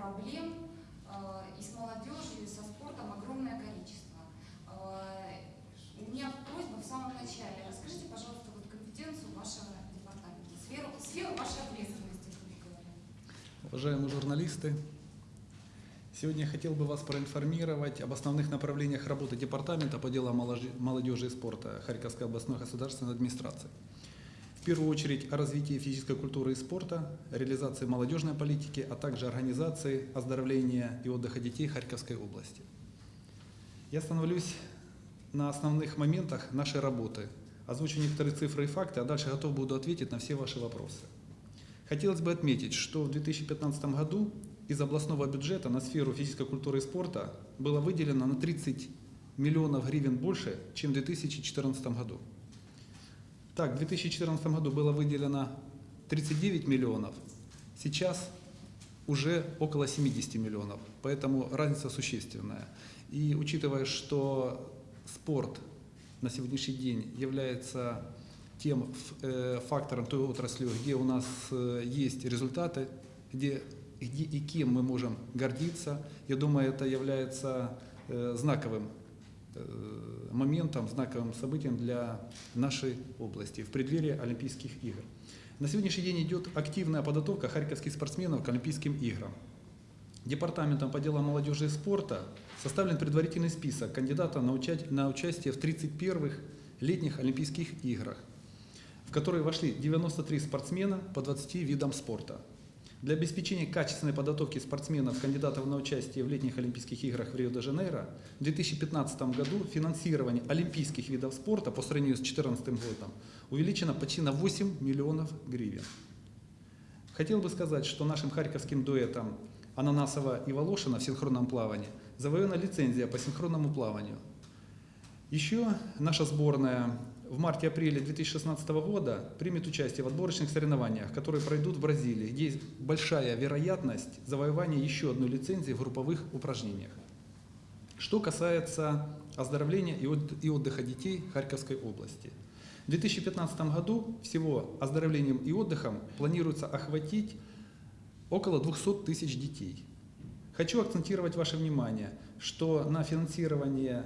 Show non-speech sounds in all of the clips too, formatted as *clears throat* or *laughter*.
проблем э, и с молодежью, и со спортом огромное количество. Э, у меня просьба в самом начале. Расскажите, пожалуйста, вот компетенцию вашего департамента, сферу, сферу вашей ответственности, как говоря. Уважаемые журналисты, Сегодня я хотел бы вас проинформировать об основных направлениях работы Департамента по делам молодежи и спорта Харьковской областной государственной администрации. Первую очередь о развитии физической культуры и спорта, реализации молодежной политики, а также организации оздоровления и отдыха детей Харьковской области. Я остановлюсь на основных моментах нашей работы, озвучу некоторые цифры и факты, а дальше готов буду ответить на все ваши вопросы. Хотелось бы отметить, что в 2015 году из областного бюджета на сферу физической культуры и спорта было выделено на 30 миллионов гривен больше, чем в 2014 году. Так, в 2014 году было выделено 39 миллионов, сейчас уже около 70 миллионов, поэтому разница существенная. И учитывая, что спорт на сегодняшний день является тем э, фактором той отрасли, где у нас э, есть результаты, где, где и кем мы можем гордиться, я думаю, это является э, знаковым моментом, знаковым событием для нашей области в преддверии Олимпийских игр. На сегодняшний день идет активная подготовка харьковских спортсменов к Олимпийским играм. Департаментом по делам молодежи и спорта составлен предварительный список кандидатов на, уча- на участие в 31-х летних Олимпийских играх, в которые вошли 93 спортсмена по 20 видам спорта. Для обеспечения качественной подготовки спортсменов, кандидатов на участие в летних Олимпийских играх в Рио-де-Жанейро, в 2015 году финансирование олимпийских видов спорта по сравнению с 2014 годом увеличено почти на 8 миллионов гривен. Хотел бы сказать, что нашим харьковским дуэтом Ананасова и Волошина в синхронном плавании завоевана лицензия по синхронному плаванию. Еще наша сборная в марте-апреле 2016 года примет участие в отборочных соревнованиях, которые пройдут в Бразилии, где есть большая вероятность завоевания еще одной лицензии в групповых упражнениях. Что касается оздоровления и от- и отдыха детей Харьковской области. В 2015 году всего оздоровлением и отдыхом планируется охватить около 200 тысяч детей. Хочу акцентировать ваше внимание, что на финансирование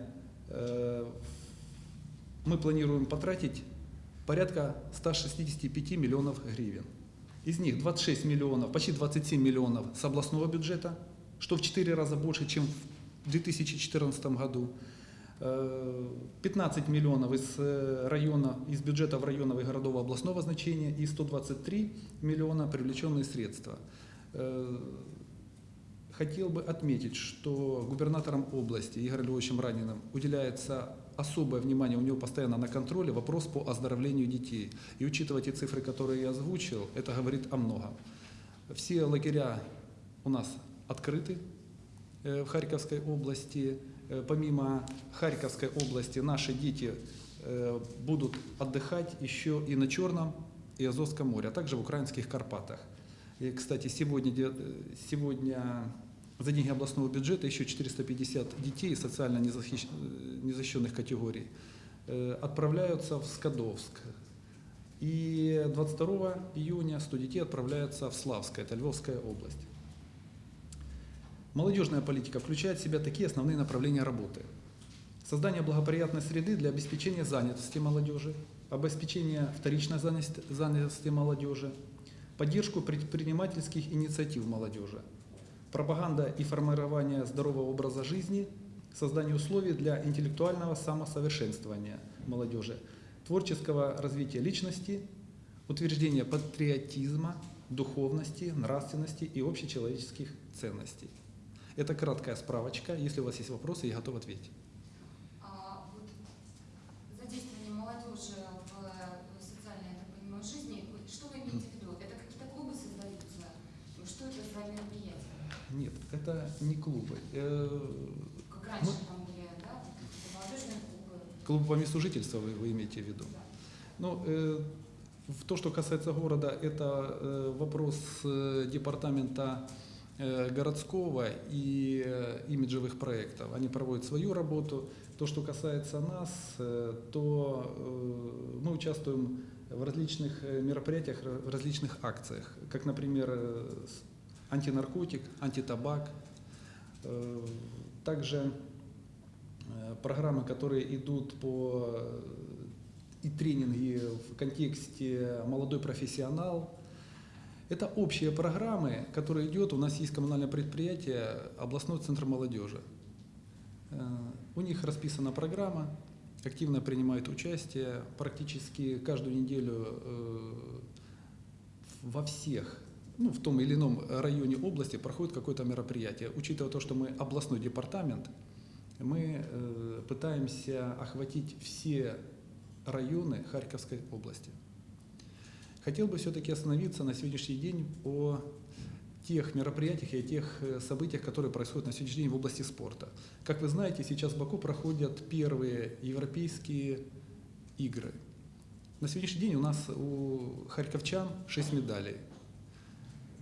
э, мы планируем потратить порядка 165 миллионов гривен. Из них 26 миллионов, почти 27 миллионов с областного бюджета, что в 4 раза больше, чем в 2014 году. Э, 15 миллионов из э, района, из бюджетов районов и городов областного значения и 123 миллиона привлеченные средства. Хотел бы отметить, что губернатором области Игорем Львовичем Раниным уделяется особое внимание, у него постоянно на контроле вопрос по оздоровлению детей. И учитывая те цифры, которые я озвучил, это говорит о многом. Все лагеря у нас открыты э, в Харьковской области. Э, Помимо Харьковской области наши дети э, будут отдыхать еще и на Черном и Азовском море, а также в украинских Карпатах. И, кстати, сегодня, сегодня за деньги областного бюджета еще 450 детей социально незащищенных категорий э, отправляются в Скадовск. И 22 июня 100 детей отправляются в Славское, это Львовская область. Молодежная политика включает в себя такие основные направления работы. Создание благоприятной среды для обеспечения занятости молодежи, обеспечения вторичной занятости молодежи, поддержку предпринимательских инициатив молодежи, пропаганда и формирование здорового образа жизни, создание условий для интеллектуального самосовершенствования молодежи, творческого развития личности, утверждение патриотизма, духовности, нравственности и общечеловеческих ценностей. Это краткая справочка. Если у вас есть вопросы, я готов ответить. А вот задействование молодежи в э, социальной, я так понимаю, жизни, вы- что вы имеете в виду? Это какие-то клубы создаются? Ну, Что это за мероприятие? Нет, это не клубы. Э, Как раньше Мы- там были, да, молодежные клубы? Клуб по месту жительства вы, вы имеете в виду? Да. Ну, э, в то, что касается города, это э, вопрос э, департамента э, городского и э, имиджевых проектов. Они проводят свою работу. То, что касается нас, э, то э, мы участвуем в различных мероприятиях, в различных акциях, как, например, антинаркотик, антитабак, Э, также э, программы, которые идут по э, и тренинги в контексте молодой профессионал. Это общие программы, которые идет. У нас есть коммунальное предприятие областной центр молодежи. У них расписана программа, активно принимают участие практически каждую неделю во всех, ну, в том или ином районе области проходит какое-то мероприятие. Учитывая то, что мы областной департамент, мы э, пытаемся охватить все районы Харьковской области. Хотел бы все-таки остановиться на сегодняшний день о тех мероприятиях и о тех э, событиях, которые происходят на сегодняшний день в области спорта. Как вы знаете, сейчас в Баку проходят первые европейские игры. На сегодняшний день у нас у харьковчан 6 медалей.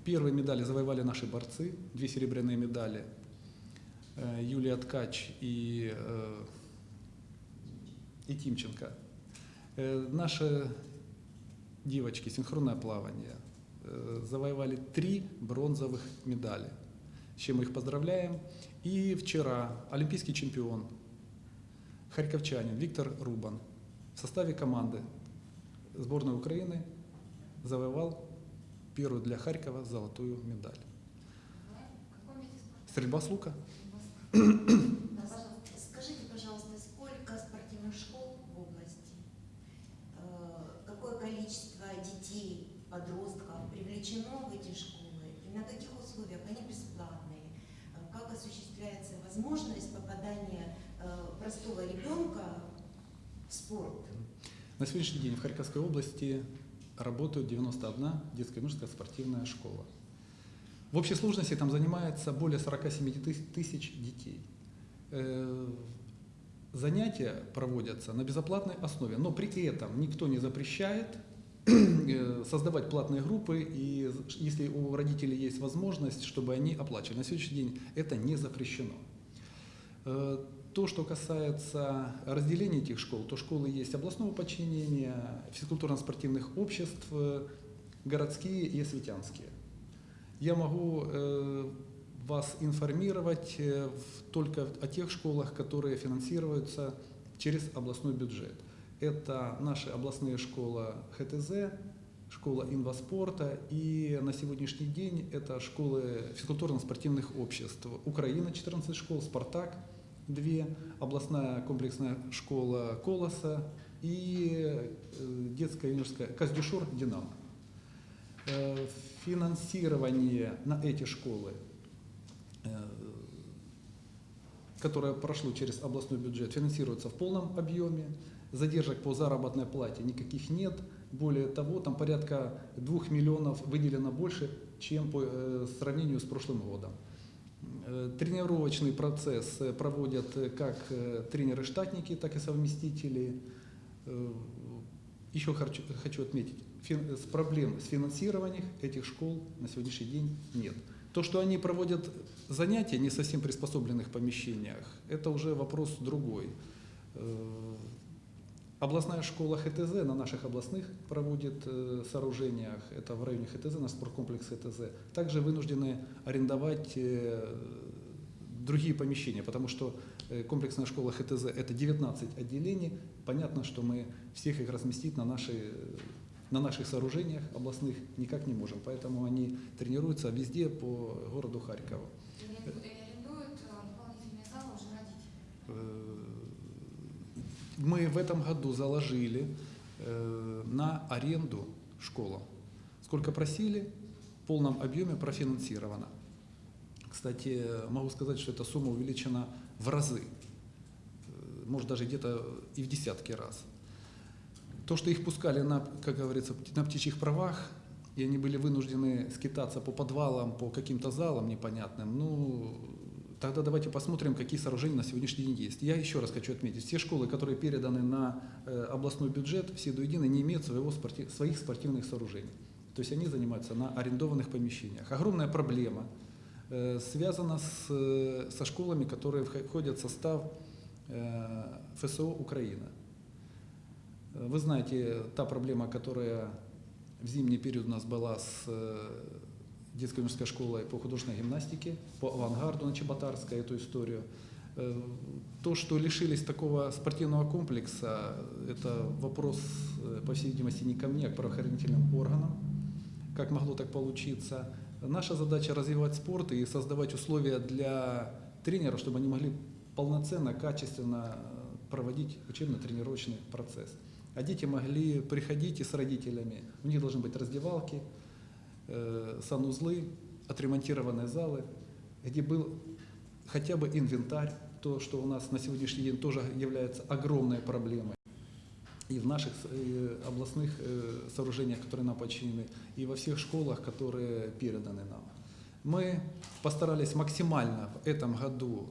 Первые медали завоевали наши борцы, две серебряные медали. Э, Юлия Ткач и, э, и Тимченко. Э, Наши девочки, синхронное плавание, завоевали три бронзовых медали, с чем мы их поздравляем. И вчера олимпийский чемпион, харьковчанин Виктор Рубан в составе команды сборной Украины завоевал первую для Харькова золотую медаль. Стрельба с лука. Скажите, пожалуйста, сколько спортивных школ в области? Э, Какое количество детей, подростков привлечено в эти школы? И на каких условиях? Они бесплатные. Как осуществляется возможность попадания э, простого ребенка в спорт? На сегодняшний день в Харьковской области работают 91 детская юношеская спортивная школа. В общей сложности там занимается более 47 тыс- тысяч детей. Э, Занятия проводятся на безоплатной основе, но при этом никто не запрещает *clears throat* э, создавать платные группы, и если у родителей есть возможность, чтобы они оплачивали. На сегодняшний день это не запрещено. То, что касается разделения этих школ, то школы есть областного подчинения, физкультурно-спортивных обществ, э, городские и осветянские. Я могу э, вас информировать э, только о тех школах, которые финансируются через областной бюджет. Это наши областные школа ХТЗ, школа инваспорта и на сегодняшний день это школы физкультурно-спортивных обществ. Украина 14 школ, Спартак 2, областная комплексная школа Колоса и э, детская юношеская Каздюшор Динамо. Э, Финансирование на эти школы, э, которое прошло через областной бюджет, финансируется в полном объеме. Задержек по заработной плате никаких нет. Более того, там порядка 2 миллионов выделено больше, чем по сравнению с прошлым годом. Э, Тренировочный процесс э, проводят э, как тренеры-штатники, так и совместители. Еще хочу, отметить, проблем с финансированием этих школ на сегодняшний день нет. То, что они проводят занятия не совсем приспособленных помещениях, это уже вопрос другой. Областная школа ХТЗ на наших областных проводит э, сооружениях, это в районе ХТЗ, наш спорткомплекс ХТЗ, также вынуждены арендовать э, другие помещения, потому что э, комплексная школа ХТЗ это 19 отделений, понятно, что мы всех их разместить на, наши, на наших сооружениях областных никак не можем, поэтому они тренируются везде по городу Харькову. И аренду- и арендуют дополнительные залы уже родители. Мы в этом году заложили э, на аренду школам. Сколько просили, в полном объеме профинансировано. Кстати, могу сказать, что эта сумма увеличена в разы, Э, может даже где-то и в десятки раз. То, что их пускали на, как говорится, на птичьих правах, и они были вынуждены скитаться по подвалам, по каким-то залам непонятным, ну, тогда давайте посмотрим, какие сооружения на сегодняшний день есть. Я еще раз хочу отметить, все школы, которые переданы на э, областной бюджет, все до единой не имеют своего спорти- своих спортивных сооружений. То есть они занимаются на арендованных помещениях. Огромная проблема э, связана с, э, со школами, которые вх- входят в состав ФСО Украина. Вы знаете, та проблема, которая в зимний период у нас была с детской юношеской школой по художественной гимнастике, по авангарду на Чеботарской, эту историю. Э, То, что лишились такого спортивного комплекса, это вопрос, э, по всей видимости, не ко мне, а к правоохранительным органам. как могло так получиться. Наша задача развивать спорт и создавать условия для тренеров, чтобы они могли полноценно, качественно э, проводить учебно-тренировочный процесс. А дети могли приходить и с родителями. У них должны быть раздевалки, санузлы, отремонтированные залы, где был хотя бы инвентарь, то, что у нас на сегодняшний день тоже является огромной проблемой. И в наших областных э, сооружениях, которые нам подчинены, и во всех школах, которые переданы нам. Мы постарались максимально в этом году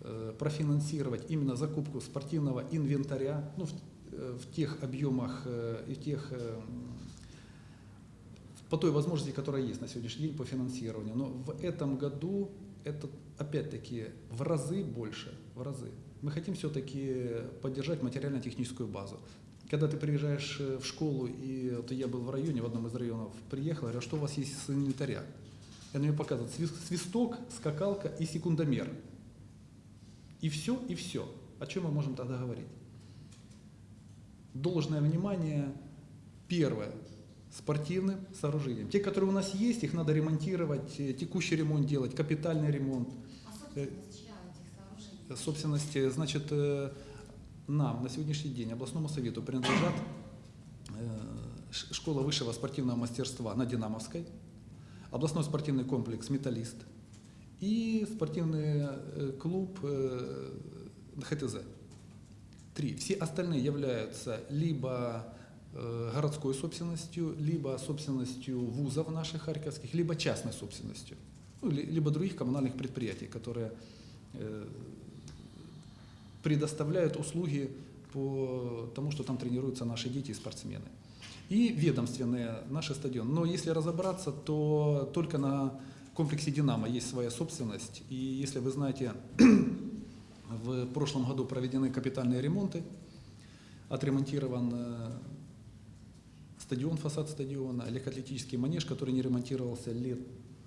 э, профинансировать именно закупку спортивного инвентаря ну, в, э, в тех объемах и тех по той возможности, которая есть на сегодняшний день по финансированию. Но в этом году это опять-таки в разы больше, в разы. Мы хотим все-таки поддержать материально-техническую базу. Когда ты приезжаешь э, в школу, и вот я был в районе, в одном из районов, приехал, говорю, «А что у вас есть с инвентаря? И она мне показывает свис- свисток, скакалка и секундомер. И все, и все. О чем мы можем тогда говорить? Должное внимание, первое, спортивным сооружениям. Те, которые у нас есть, их надо ремонтировать, э, текущий ремонт делать, капитальный ремонт. А собственность чья этих сооружений? Собственности, значит, э, нам на сегодняшний день, областному совету, принадлежат э, школа высшего спортивного мастерства на Динамовской, областной спортивный комплекс «Металлист» и спортивный э, клуб э, ХТЗ. Три. Все остальные являются либо э, городской собственностью, либо собственностью вузов наших харьковских, либо частной собственностью, ну, ли- либо других коммунальных предприятий, которые э, предоставляют услуги по тому, что там тренируются наши дети и спортсмены. И ведомственные наши стадионы. Но если разобраться, то только на комплексе «Динамо» есть своя собственность. И если вы знаете, *clears throat* в прошлом году проведены капитальные ремонты, отремонтирован э, стадион, фасад стадиона, легкоатлетический манеж, который не ремонтировался лет,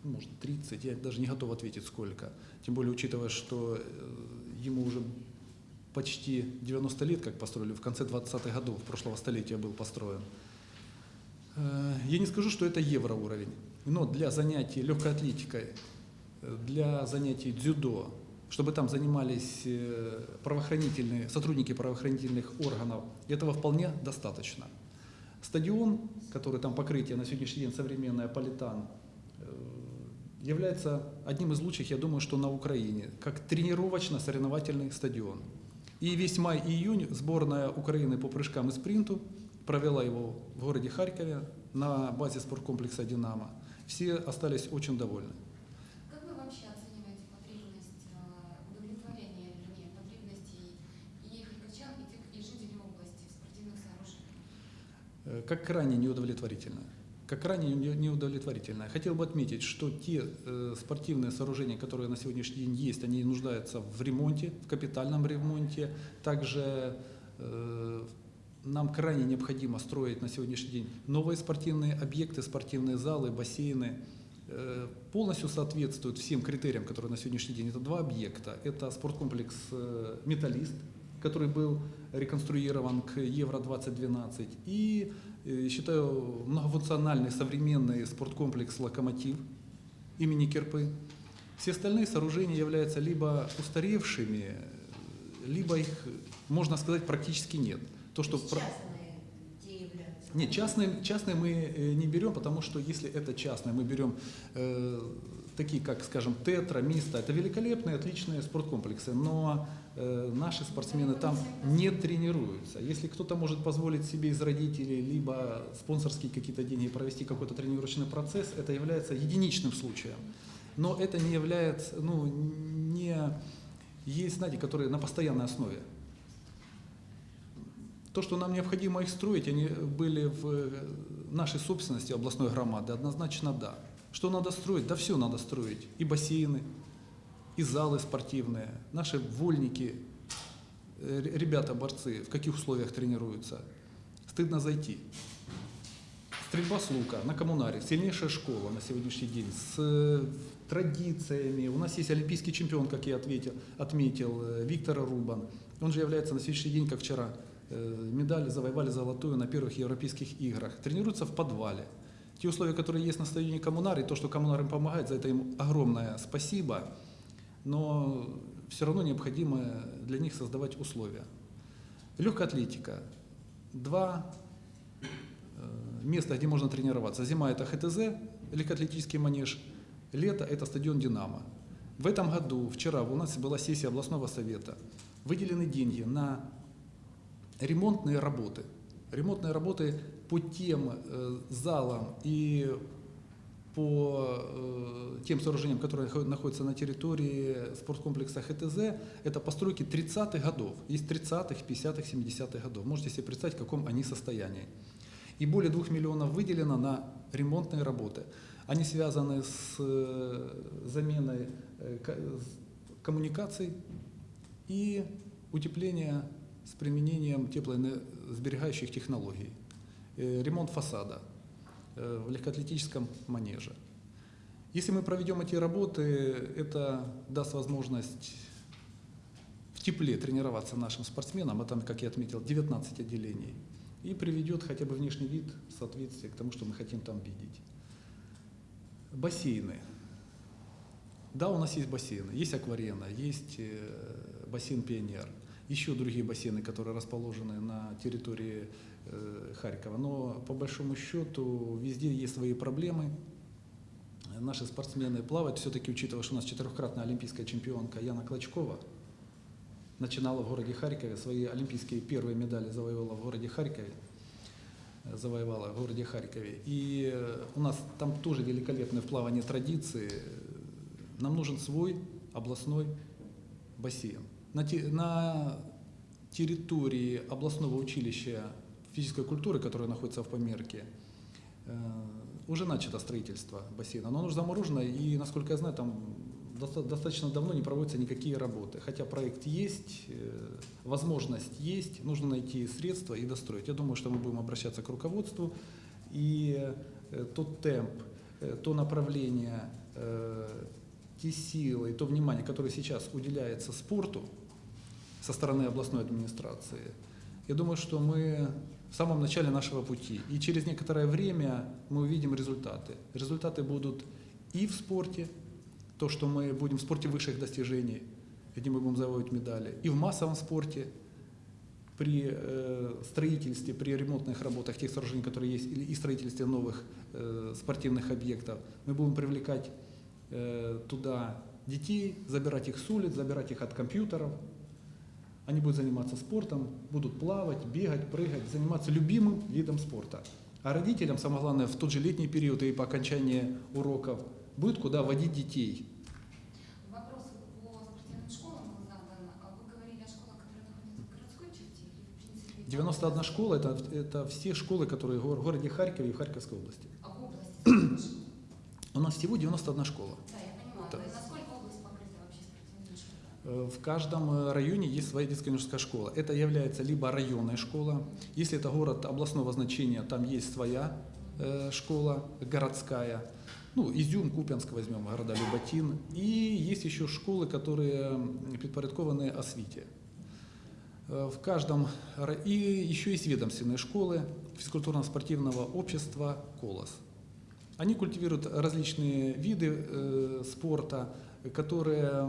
ну, может, 30, я даже не готов ответить сколько. Тем более, учитывая, что э, ему уже почти 90 лет, как построили, в конце 20-х годов прошлого столетия был построен. Э, Я не скажу, что это евроуровень, но для занятий легкой атлетикой, для занятий дзюдо, чтобы там занимались э, правоохранительные, сотрудники правоохранительных органов, этого вполне достаточно. Стадион, который там покрытие на сегодняшний день современное, Политан, э, является одним из лучших, я думаю, что на Украине, как тренировочно-соревновательный стадион. И весь май и июнь сборная Украины по прыжкам и спринту провела его в городе Харькове на базе спорткомплекса «Динамо». Все остались очень довольны. Как вы вообще оцениваете потребность, э, удовлетворение, вернее, потребностей и харьковчан, и, тех, и жителей области в спортивных сооружениях? Э, как крайне неудовлетворительно. Как крайне не- неудовлетворительно. Хотел бы отметить, что те э, спортивные сооружения, которые на сегодняшний день есть, они нуждаются в ремонте, в капитальном ремонте. Также э, нам крайне необходимо строить на сегодняшний день новые спортивные объекты, спортивные залы, бассейны. Э, полностью соответствуют всем критериям, которые на сегодняшний день. Это два объекта. Это спорткомплекс «Металлист», который был реконструирован к Евро-2012. И, э, считаю, многофункциональный современный спорткомплекс «Локомотив» имени Кирпы. Все остальные сооружения являются либо устаревшими, либо их, можно сказать, практически нет. То, что являются. Нет, частные, частные мы э, не берем, потому что если это частные, мы берем э, такие, как, скажем, Тетра, Миста, это великолепные, отличные спорткомплексы, но э, наши спортсмены там не тренируются. Если кто-то может позволить себе из родителей либо спонсорские какие-то деньги провести какой-то тренировочный процесс, это является единичным случаем. Но это не является, ну, не есть, знаете, которые на постоянной основе. То, что нам необходимо их строить, они были в нашей собственности областной громады, однозначно да. Что надо строить? Да все надо строить. И бассейны, и залы спортивные. Наши вольники, э, ребята-борцы, в каких условиях тренируются. Стыдно зайти. Стрельба с лука на коммунаре, сильнейшая школа на сегодняшний день, с э, традициями. У нас есть олимпийский чемпион, как я ответил, отметил, э, Виктор Рубан. Он же является на сегодняшний день, как вчера, э, медаль завоевали золотую на первых европейских играх. Тренируется в подвале. Те условия, которые есть на стадионе Коммунар, и то, что Коммунар им помогает, за это им огромное спасибо, но все равно необходимо для них создавать условия. Легкая атлетика. Два э, места, где можно тренироваться. Зима – это ХТЗ, легкоатлетический манеж. Лето – это стадион «Динамо». В этом году, вчера, у нас была сессия областного совета. Выделены деньги на ремонтные работы. Ремонтные работы по тем э, залам и по э, тем сооружениям, которые нахо- находятся на территории спорткомплекса ХТЗ, это постройки 30-х годов. Есть 30-х, 50-х, 70-х годов. Можете себе представить, в каком они состоянии. И более 2 миллионов выделено на ремонтные работы. Они связаны с э, заменой коммуникаций и утепление с применением теплоэнергосберегающих технологий. Э, Ремонт фасада э, в легкоатлетическом манеже. Если мы проведем эти работы, это даст возможность в тепле тренироваться нашим спортсменам, а там, как я отметил, 19 отделений, и приведет хотя бы внешний вид в соответствии к тому, что мы хотим там видеть. Бассейны. Да, у нас есть бассейны. Есть акварена, есть э, бассейн «Пионер», еще другие бассейны, которые расположены на территории э, Харькова. Но по большому счету везде есть свои проблемы. Наши спортсмены плавают, все-таки учитывая, что у нас четырехкратная олимпийская чемпионка Яна Клочкова начинала в городе Харькове, свои олимпийские первые медали завоевала в городе Харькове завоевала в городе Харькове. И э, у нас там тоже великолепные в плавании традиции. Нам нужен свой областной бассейн. На, на территории областного училища физической культуры, которое находится в Померке, э, уже начато строительство бассейна. Но оно уже заморожено, и, насколько я знаю, там доста- достаточно давно не проводятся никакие работы. Хотя проект есть, э, возможность есть, нужно найти средства и достроить. Я думаю, что мы будем обращаться к руководству, и э, тот темп, то направление, те силы, то внимание, которое сейчас уделяется спорту со стороны областной администрации, я думаю, что мы в самом начале нашего пути. И через некоторое время мы увидим результаты. Результаты будут и в спорте, то, что мы будем в спорте высших достижений, где мы будем завоевывать медали, и в массовом спорте, при э, строительстве, при ремонтных работах тех сооружений, которые есть, или и строительстве новых э, спортивных объектов, мы будем привлекать э, туда детей, забирать их с улиц, забирать их от компьютеров. Они будут заниматься спортом, будут плавать, бегать, прыгать, заниматься любимым видом спорта. А родителям, самое главное, в тот же летний период и по окончании уроков будет куда водить детей. Вопрос по спортивным школам был задан. А Вы говорили о школах, которые находятся в городской черте или в принципе? 91 школа это, это все школы, которые в городе Харькове и в Харьковской области. А в области? У нас всего 91 школа. Да. Насколько область покрыта вообще спортивными школами? Э, В каждом э, районе есть своя детская юношеская школа. Это является либо районная школа, если это город областного значения, там есть своя э, школа городская. Ну, Изюм, Купянск возьмем, города Люботин. И есть еще школы, которые предпорядкованы освите. Э, В каждом... И еще есть ведомственные школы физкультурно-спортивного общества «Колос». Они культивируют различные виды э, спорта, которые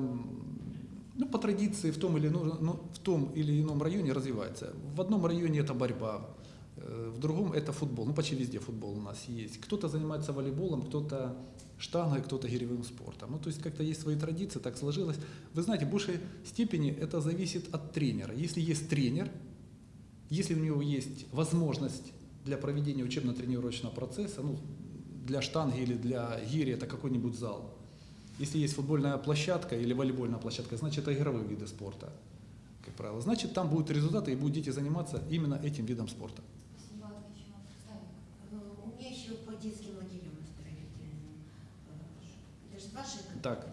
ну, по традиции в том, или, ну, в том или ином районе развиваются. В одном районе это борьба, э, в другом это футбол. Ну, почти везде футбол у нас есть. Кто-то занимается волейболом, кто-то штангой, кто-то гиревым спортом. Ну, то есть как-то есть свои традиции, так сложилось. Вы знаете, в большей степени это зависит от тренера. Если есть тренер, если у него есть возможность для проведения учебно-тренировочного процесса, ну, для штанги или для гири это какой-нибудь зал. Если есть футбольная площадка или волейбольная площадка, значит это игровые виды спорта, как правило. Значит там будут результаты и будут дети заниматься именно этим видом спорта. У меня еще по детским лагерям оздоровительным. Э, Это же ваши Так.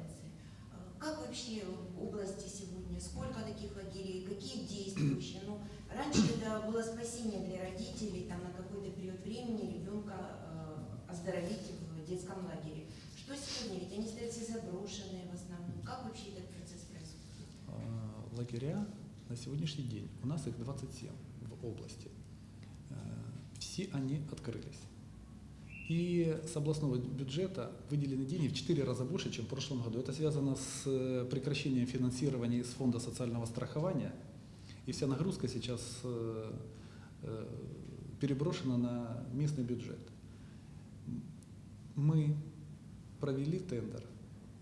Как вообще в области сегодня? Сколько таких лагерей? Какие действующие? Ну, раньше это было спасение для родителей, там на какой-то период времени ребенка э, оздоровить в детском лагере. Что сегодня? Ведь они стоят все заброшенные в основном. Как вообще этот процесс происходит? А, Лагеря на сегодняшний день, у нас их 27 в области. Э, Все они открылись. И с областного бюджета выделены деньги в 4 раза больше, чем в прошлом году. Это связано с э, прекращением финансирования из фонда социального страхования. И вся нагрузка сейчас э, переброшена на местный бюджет. Мы провели тендер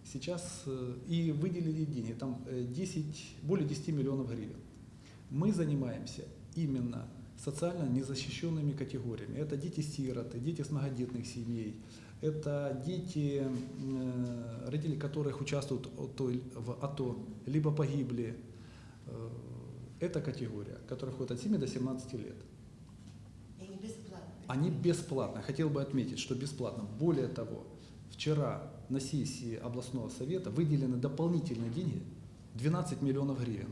сейчас э, и выделили деньги, там э, 10, более 10 миллионов гривен. Мы занимаемся именно социально незащищенными категориями. Это дети-сироты, дети с многодетных семей, это дети, э, родители которых участвуют в АТО, либо погибли. Э, Это категория, которая входит от 7 до 17 лет. И не бесплатно. Они бесплатно. Хотел бы отметить, что бесплатно. Более того, вчера на сессии областного совета выделены дополнительные деньги 12 миллионов гривен.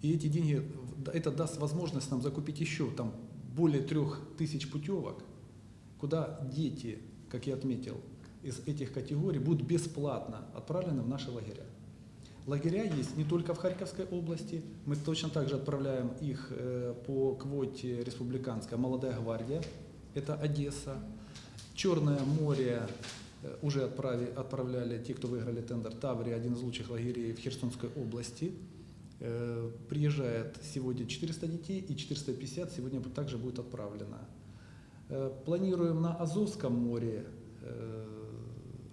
И эти деньги, это даст возможность нам закупить еще там более трех тысяч путевок, куда дети, как я отметил, из этих категорий будут бесплатно отправлены в наши лагеря. Лагеря есть не только в Харьковской области, мы точно так же отправляем их э, по квоте республиканская «Молодая гвардия», это Одесса. Черное море уже отправи- отправляли те, кто выиграли тендер Таврия, один из лучших лагерей в Херсонской области. Приезжает сегодня 400 детей и 450 сегодня также будет отправлено. Планируем на Азовском море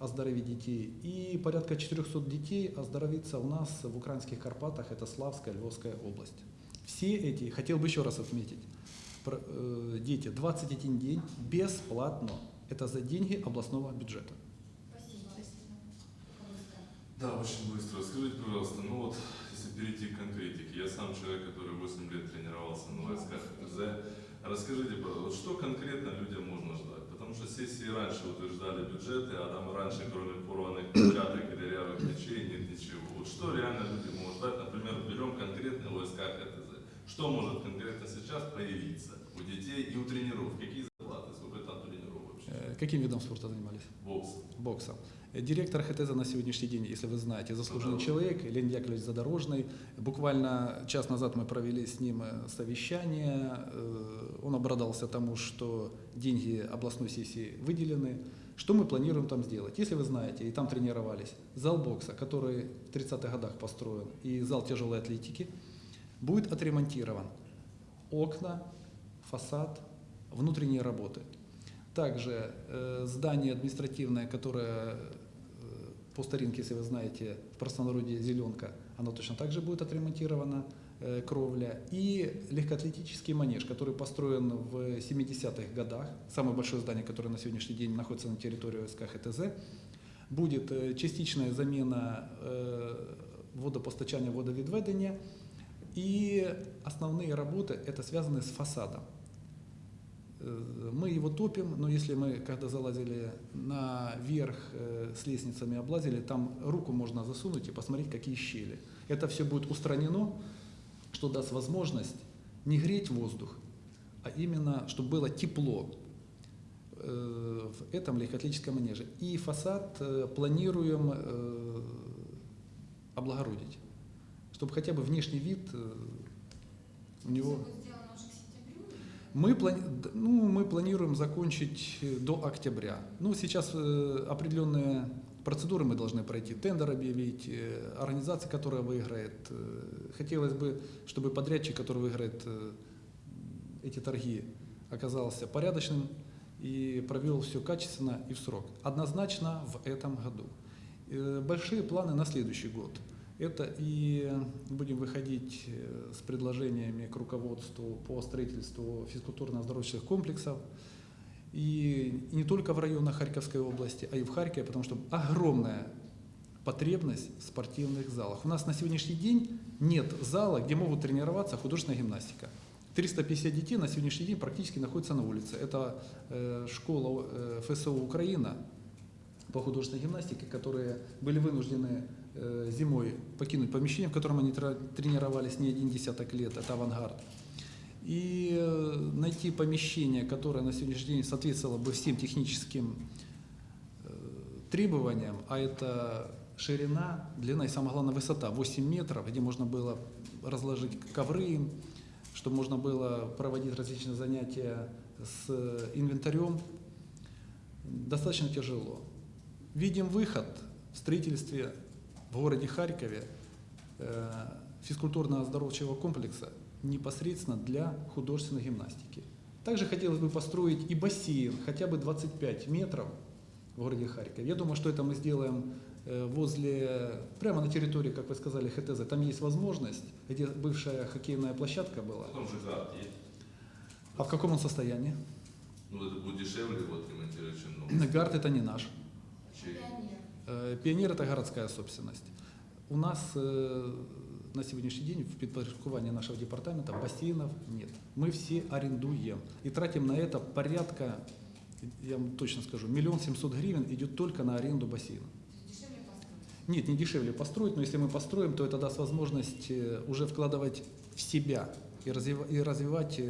оздоровить детей. И порядка 400 детей оздоровится у нас в украинских Карпатах, это Славская, Львовская область. Все эти, хотел бы еще раз отметить, э, дети 21 день бесплатно. Это за деньги областного бюджета. Да, очень быстро. Скажите, пожалуйста, ну вот, если перейти к конкретике, я сам человек, который 8 лет тренировался на войсках ФТЗ. Расскажите, пожалуйста, что конкретно людям можно ждать? Потому что сессии раньше утверждали бюджеты, а там раньше, кроме порванных перчаток и дырявых мечей, нет ничего. Вот что реально люди могут ждать? Например, берем конкретно войска ХТЗ. Что может конкретно сейчас появиться у детей и у тренеров? Какие зарплаты? Сколько там тренеров вообще? Э, Каким видом спорта занимались? Бокс. бокса. Э, Директор ХТЗ на сегодняшний день, если вы знаете, заслуженный человек, Леонид Яковлевич Задорожный. Буквально час назад мы провели с ним э, совещание. Э, Он обрадовался тому, что деньги областной сессии выделены. Что мы планируем там сделать? Если вы знаете, и там тренировались, зал бокса, который в 30-х годах построен, и зал тяжелой атлетики, будет отремонтирован. Окна, фасад, внутренние работы. Также э, здание административное, которое э, по старинке, если вы знаете, в простонародье «Зеленка», оно точно так же будет отремонтировано, э, кровля. И легкоатлетический манеж, который построен в 70-х годах, самое большое здание, которое на сегодняшний день находится на территории СК ХТЗ, будет э, частичная замена э, водопостачания, водовідведення, и основные работы это связаны с фасадом. Э, Мы его топим, но если мы, когда залазили наверх э, с лестницами, облазили, там руку можно засунуть и посмотреть, какие щели. Это все будет устранено, что даст возможность не греть воздух, а именно, чтобы было тепло э, в этом легкоатлетическом манеже. И фасад планируем облагородить, чтобы хотя бы внешний вид у него... Всё будет сделано уже к сентябрю? Мы, плани- ну, мы планируем закончить э, до октября. Ну, сейчас э, определенные процедуры мы должны пройти, тендер объявить, э, организация, которая выиграет. Хотелось бы, чтобы подрядчик, который выиграет эти торги, оказался порядочным и провел все качественно и в срок. Однозначно в этом году. Большие планы на следующий год. Это и будем выходить э, с предложениями к руководству по строительству физкультурно-оздоровительных комплексов. И не только в районах Харьковской области, а и в Харькове, потому что огромная потребность в спортивных залах. У нас на сегодняшний день нет зала, где могут тренироваться художественная гимнастика. 350 детей на сегодняшний день практически находятся на улице. Это э, школа э, ФСО Украина по художественной гимнастике, которые были вынуждены зимой покинуть помещение, в котором они тренировались не один десяток лет, это авангард. И э, найти помещение, которое на сегодняшний день соответствовало бы всем техническим э, требованиям, а это ширина, длина и самое главное высота 8 метров, где можно было разложить ковры, чтобы можно было проводить различные занятия с инвентарем. достаточно тяжело. Видим выход в строительстве в городе Харькове э, физкультурно-оздоровчего комплекса непосредственно для художественной гимнастики. Также хотелось бы построить и бассейн, хотя бы 25 метров в городе Харькове. Я думаю, что это мы сделаем э, возле, прямо на территории, как вы сказали, ХТЗ. Там есть возможность, где бывшая хоккейная площадка была. Потом же гард есть. А в каком он состоянии? Ну, это будет дешевле вот ремонтировать, чем новый. Гард это не наш. Чей? Пионер. Э, Пионер это городская собственность. У нас э, на сегодняшний день в підпорядкуванні нашего департамента бассейнов нет. Мы все арендуем и тратим на это порядка, я вам точно скажу, миллион семьсот гривен идет только на аренду бассейна. Нет, не дешевле построить, но если мы построим, то это даст возможность э, уже вкладывать в себя и, развива- и развивать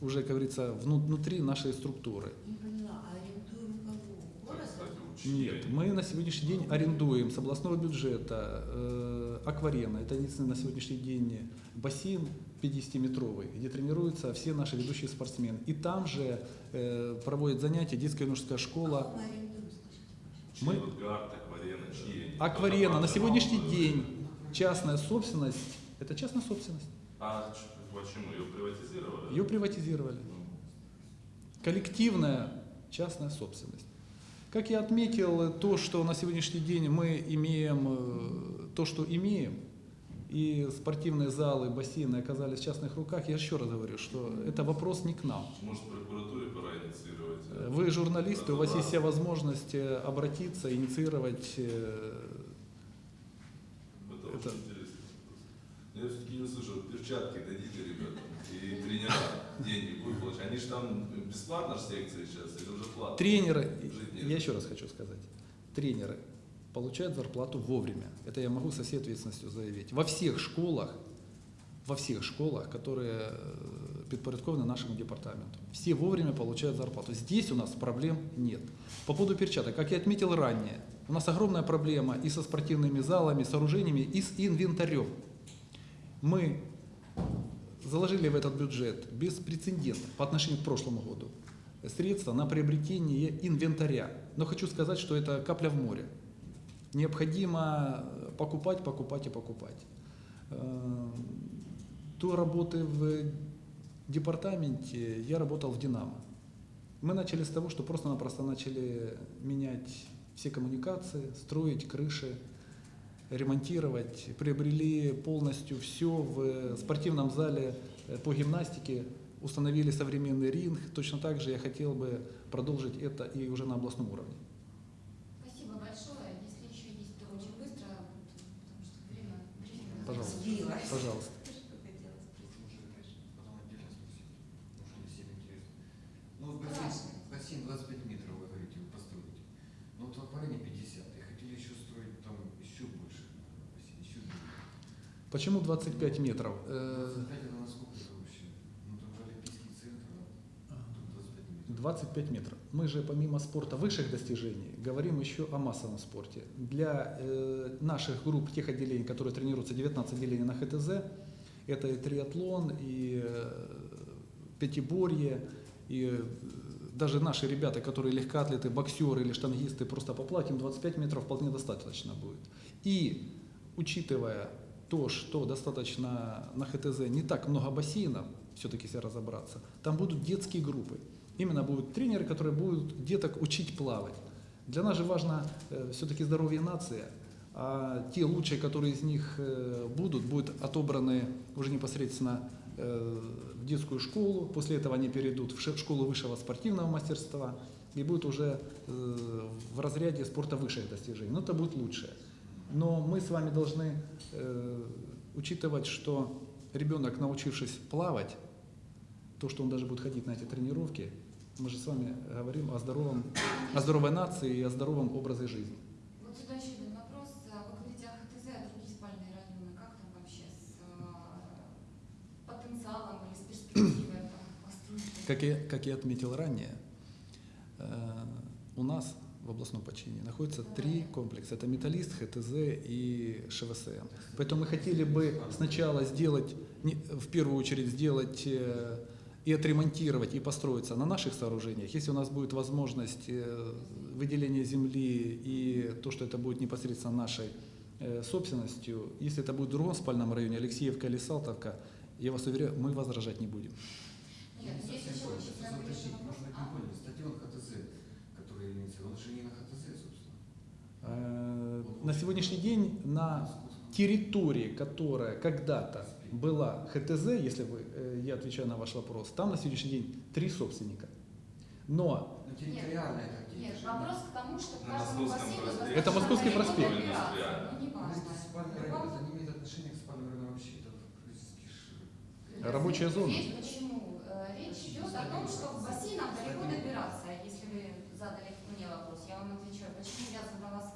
уже, как говорится, вну- внутри нашей структуры. Не поняла, а арендуем кого? Город? Кстати, учителя Нет, мы на сегодняшний день арендуем с областного бюджета э, акварена. Это единственный на сегодняшний день бассейн 50-метровый, где тренируются все наши ведущие спортсмены. И там же э, проводят занятия детская юношеская школа. Кого мы акварена, на сегодняшний день частная собственность. Это частная собственность. А почему? Ее приватизировали? Ее приватизировали. Ну, коллективная частная собственность. Как я отметил, то, что на сегодняшний день мы имеем, э, то, что имеем, и спортивные залы, бассейны оказались в частных руках, я еще раз говорю, что это вопрос не к нам. Может, прокуратуре пора инициировать? Вы журналисты, у вас есть вся возможность э, обратиться, инициировать. э, Это, Это- Я все-таки не слышу, перчатки дадите ребятам, и тренера деньги будут получать. Они же там бесплатно ж секции сейчас, или уже платно? Тренеры, я еще раз хочу сказать, тренеры получают зарплату вовремя. Это я могу со всей ответственностью заявить. Во всех школах, во всех школах, которые э, подпорядкованы нашему департаменту, все вовремя получают зарплату. Здесь у нас проблем нет. По поводу перчаток, как я отметил ранее, у нас огромная проблема и со спортивными залами, сооружениями, и с инвентарем. Мы заложили в этот бюджет беспрецедентно по отношению к прошлому году средства на приобретение инвентаря. Но хочу сказать, что это капля в море. Необходимо э, покупать, покупать и покупать. Э, До работы в департаменте я работал в «Динамо». Мы начали с того, что просто-напросто начали менять все коммуникации, строить крыши, ремонтировать, приобрели полностью все в спортивном зале э, по гимнастике, установили современный ринг. Точно так же я хотел бы продолжить это и уже на областном уровне. Спасибо большое. Если еще есть, то очень быстро, потому что время... время Пожалуйста. Сбилась. Пожалуйста. Ну, бассейн, бассейн 25 метров, вы говорите, вы построите. Но вот в аквариуме 50, и хотели еще строить там еще больше бассейн, еще больше. Почему 25 метров? Э, 25 это насколько это вообще? Ну, там же Олимпийский центр, а тут 25 метров. 25 метров. Мы же помимо спорта высших достижений говорим еще о массовом спорте. Для э, наших групп, тех отделений, которые тренируются, 19 отделений на ХТЗ, это и триатлон, и э, пятиборье, и э, даже наши ребята, которые легкоатлеты, боксеры или штангисты, просто поплатим 25 метров вполне достаточно будет. И учитывая то, что достаточно на ХТЗ не так много бассейнов, все-таки если разобраться, там будут детские группы. Именно будут тренеры, которые будут деток учить плавать. Для нас же важно все-таки здоровье нации, а те лучшие, которые из них э, будут, будут отобраны уже непосредственно э, в детскую школу, после этого они перейдут в школу высшего спортивного мастерства и будут уже э, в разряде спорта высших достижений. Но это будет лучше. Но мы с вами должны э, учитывать, что ребенок, научившись плавать, то, что он даже будет ходить на эти тренировки, мы же с вами говорим о, здоровом, о здоровой нации и о здоровом образе жизни. Вот сюда еще один вопрос. Вы говорите о ХТЗ, а другие спальные районы. Как там вообще с э, потенциалом или с перспективой там, постройки? Как я, как я отметил ранее, э, у нас в областном подчинении находится три комплекса. Это Металлист, ХТЗ и ШВСМ. Поэтому мы хотели бы сначала сделать, в первую очередь сделать э, и отремонтировать, и построиться на наших сооружениях, если у нас будет возможность э, выделения земли и то, что это будет непосредственно нашей э, собственностью, если это будет в другом спальном районе, Алексеевка или Салтовка, я вас уверяю, мы возражать не будем. Нет, совсем еще очень Просто конкретный уточнить, вопрос. может быть, А? не понял. Стадион ХТЗ, который имеется, он же не на ХТЗ, собственно. Э, На сегодняшний день на территории, которая когда-то была ХТЗ, если вы, э, я отвечаю на ваш вопрос, там на сегодняшний день три собственника. Но Ну, территориально это где? Нет, Это же вопрос к тому, что к На каждому Московском бассейну проспекте. Это Московский проспект. Ну, В Рабочая зона. Речь почему? Э, Речь идет о том, что к бассейнам далеко добираться. Если вы задали мне вопрос, я вам отвечаю, почему я задала.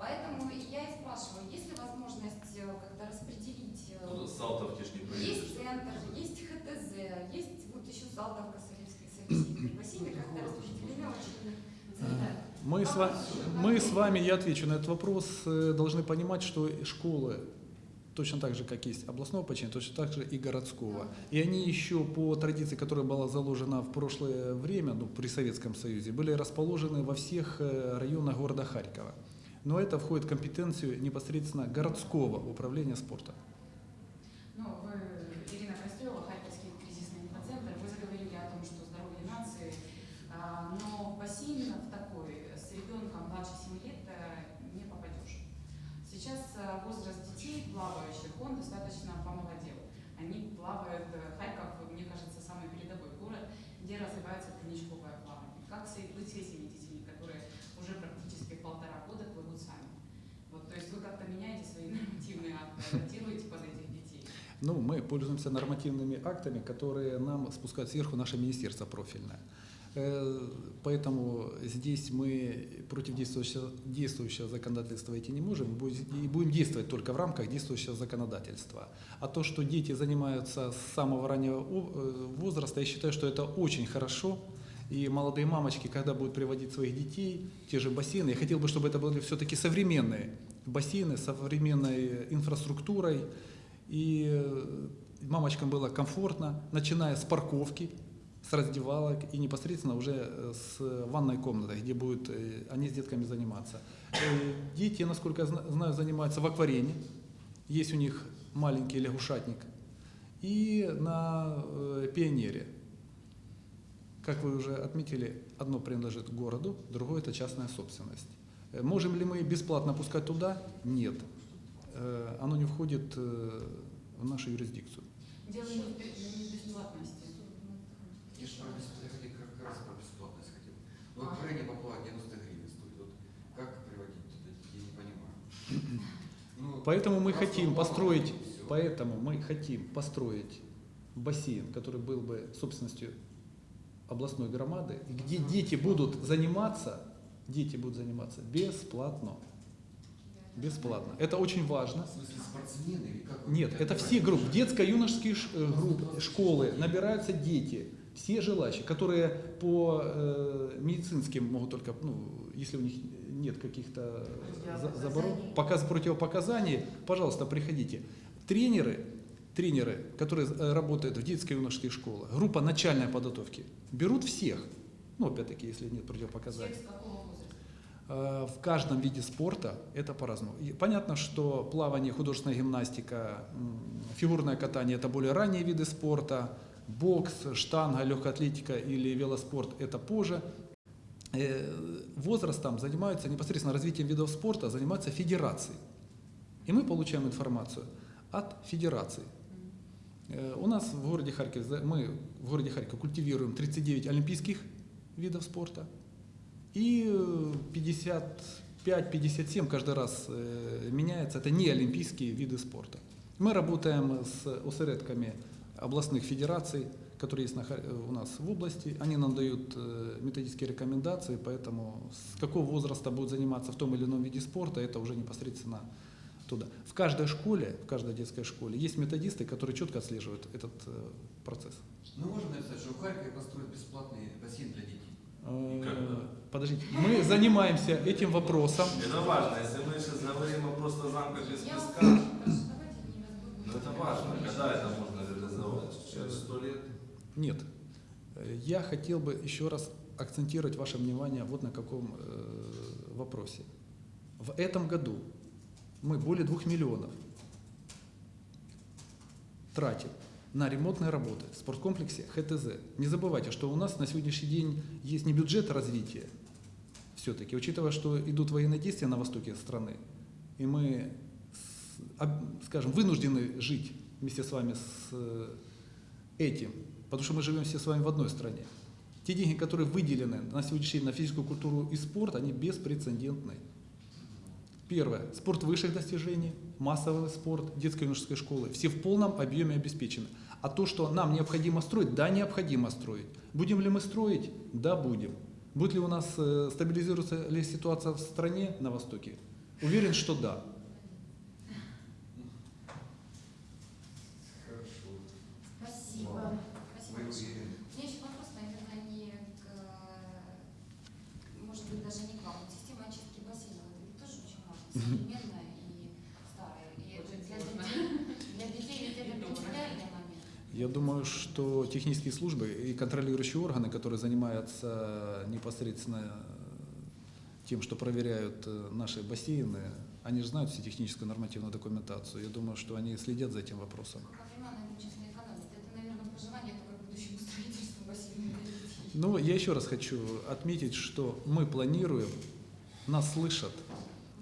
Поэтому я и спрашиваю, есть ли возможность э, как-то распределить э, Ну, Салтовки ж не. Есть центр, есть ХТЗ, есть вот еще Салтовка с Алексеевской с Алексеевкой. Бассейны как-то распределены очень центрально. мы с, вами, мы с вами, я отвечу на этот вопрос, э, должны понимать, что школы точно так же, как есть областного починения, точно так же и городского. И они еще по традиции, которая была заложена в прошлое время, ну, при Советском Союзе, были расположены во всех э, районах города Харькова. Но это входит в компетенцию непосредственно городского управления спорта. Ну, вы, Ирина Костелова, Харьковский кризисный инфоцентр, вы заговорили о том, что здоровье нации, а, но в бассейн в такой с ребенком младше 7 лет э, не попадешь. Сейчас э, возраст детей плавающих, он достаточно помолодел. Они плавают, э, Харьков, мне кажется, самый передовой город, где развивается треничковое плавание. Как с- быть с этими детьми, которые уже практически полтора года плывут сами? Вот, то есть вы как-то меняете свои нормативные акты, адаптируете под этих детей? Ну, мы пользуемся нормативными актами, которые нам спускают сверху наше министерство профильное. Э, Поэтому здесь мы против действующего, действующего законодательства идти не можем и будем действовать только в рамках действующего законодательства. А то, что дети занимаются с самого раннего э, возраста, я считаю, что это очень хорошо. И молодые мамочки, когда будут приводить своих детей, те же бассейны, я хотел бы, чтобы это были все-таки современные бассейны современной инфраструктурой, и э, мамочкам было комфортно, начиная с парковки, с раздевалок и непосредственно уже э, с ванной комнаты, где будут э, они с детками заниматься. Дети, насколько я зна- знаю, занимаются в акварине. Есть у них маленький лягушатник. И на пионере. Как вы уже отметили, одно принадлежит городу, другое это частная собственность. Можем ли мы бесплатно пускать туда? Нет. Оно не входит в нашу юрисдикцию. Дело не в бесплатности. Я же как раз про бесплатность хотел. Ну, вот крайне поплавать 90 гривен стоит. Вот как приводить туда детей, я не понимаю. Ну, Поэтому мы хотим построить, поэтому мы хотим построить бассейн, который был бы собственностью областной громады, и где дети будут заниматься, дети будут заниматься бесплатно. Бесплатно. Это очень важно. В смысле спортсмены или как? Нет, это все группы, детско-юношеские э, группы, школы, набираются дети, все желающие, которые по э, медицинским могут только, ну, если у них нет каких-то за- заборон, показ противопоказаний, пожалуйста, приходите. Тренеры, тренеры, которые э, работают в детско-юношеских школах, группа начальной подготовки, берут всех, ну, опять-таки, если нет противопоказаний. Всех с какого возраста? Э, В каждом виде спорта это по-разному. Понятно, что плавание, художественная гимнастика, фигурное катание – это более ранние виды спорта, бокс, штанга, легкая атлетика или велоспорт – это позже. Э, Возрастом занимаются непосредственно развитием видов спорта, занимаются федерации. И мы получаем информацию от федерации. Э, У нас в городе Харьков, мы в городе Харьков культивируем 39 олимпийских видов спорта и э, 55-57 каждый раз э, меняется. Это не олимпийские виды спорта. Мы работаем с осередками областных федераций, которые есть э, у нас в области. Они нам дают э, методические рекомендации, поэтому с какого возраста будут заниматься в том или ином виде спорта, это уже непосредственно туда. В каждой школе, в каждой детской школе есть методисты, которые четко отслеживают этот э, процесс. Ну, можно написать, что в Харькове построить бесплатный бассейн для детей. Э? Подождите, мы занимаемся этим вопросом. Это важно, если мы сейчас говорим о просто замках из песка, разбудим. ну это важно, когда это можно реализовать? Через сто лет? Нет. Я хотел бы еще раз акцентировать ваше внимание вот на каком э, вопросе. В этом году мы более двух миллионов тратим на ремонтные работы в спорткомплексе ХТЗ. Не забывайте, что у нас на сегодняшний день есть не бюджет развития, все-таки, учитывая, что идут военные действия на востоке страны, и мы, скажем, вынуждены жить вместе с вами с э, этим, потому что мы живем все с вами в одной стране. Те деньги, которые выделены на сегодняшний день на физическую культуру и спорт, они беспрецедентны. Первое. Спорт высших достижений, массовый спорт, детской и юношеской школы. Все в полном объеме обеспечены. А то, что нам необходимо строить, да, необходимо строить. Будем ли мы строить? Да, будем. Будет ли у нас э, стабилизируется ли ситуация в стране на Востоке? Уверен, что да. Хорошо. Спасибо. Ладно. Спасибо Вы большое. уверены? У меня еще вопрос, наверное, не к, может быть, даже не к вам. Вот Система очистки бассейнов, это ведь тоже очень важно, *laughs* современная и старая. И это Очень для сложно. детей, для детей ведь это Недобро. принципиальный момент. Я думаю, что технические службы и контролирующие органы, которые занимаются непосредственно тем, что проверяют э, наши бассейны, они же знают всю техническую нормативную документацию. Я думаю, что они следят за этим вопросом. Детей. Но я еще раз хочу отметить, что мы планируем, нас слышат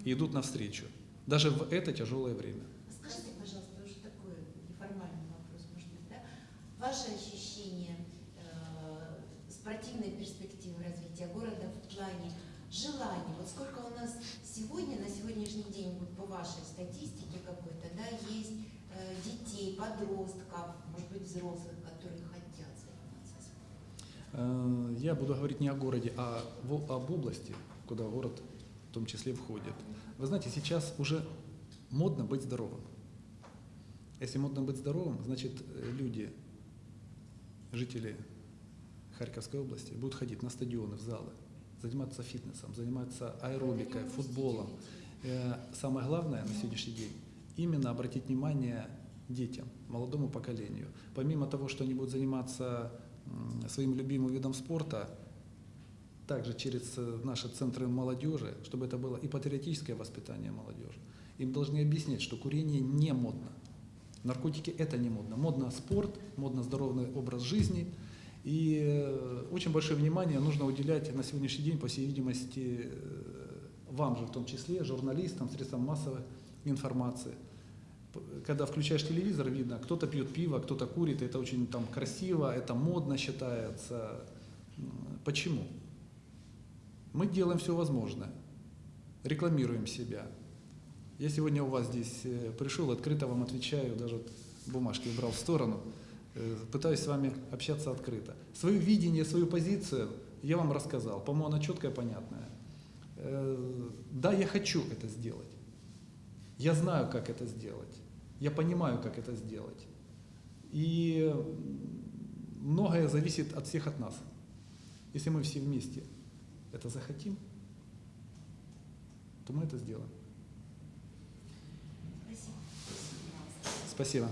и идут навстречу, даже в это тяжелое время. Скажите, пожалуйста, уже такой неформальный вопрос, может быть, да? Ваше ощущение э, спортивной перспективы развития города в плане желания? Вот сколько у нас сегодня, на сегодняшний день, вот по вашей статистике какой-то, да, есть э, детей, подростков, может быть, взрослых, которые хотят заниматься? Э, Я буду говорить не о городе, а об области, куда город в том числе входит. Вы знаете, сейчас уже модно быть здоровым. Если модно быть здоровым, значит э, люди, жители Харьковской области будут ходить на стадионы, в залы, заниматься фитнесом, заниматься аэробикой, футболом. Э, Самое главное на сегодняшний день именно обратить внимание детям, молодому поколению. Помимо того, что они будут заниматься своим любимым видом спорта, также через э, наши центры молодежи, чтобы это было и патриотическое воспитание молодежи. Им должны объяснять, что курение не модно. Наркотики это не модно. Модно спорт, модно здоровый образ жизни. И э, очень большое внимание нужно уделять на сегодняшний день, по всей видимости, э, вам же в том числе, журналистам, средствам массовой информации. Когда включаешь телевизор, видно, кто-то пьет пиво, кто-то курит, это очень там красиво, это модно считается. Почему? Мы делаем все возможное, рекламируем себя. Я сегодня у вас здесь э, пришел, открыто вам отвечаю, даже бумажки убрал в сторону, э, пытаюсь с вами общаться открыто. Свое видение, свою позицию я вам рассказал, по-моему, она четкая, понятная. Э, Да, я хочу это сделать. Я знаю, как это сделать. Я понимаю, как это сделать. И многое зависит от всех от нас. Если мы все вместе это захотим, то мы это сделаем. Спасибо. Спасибо.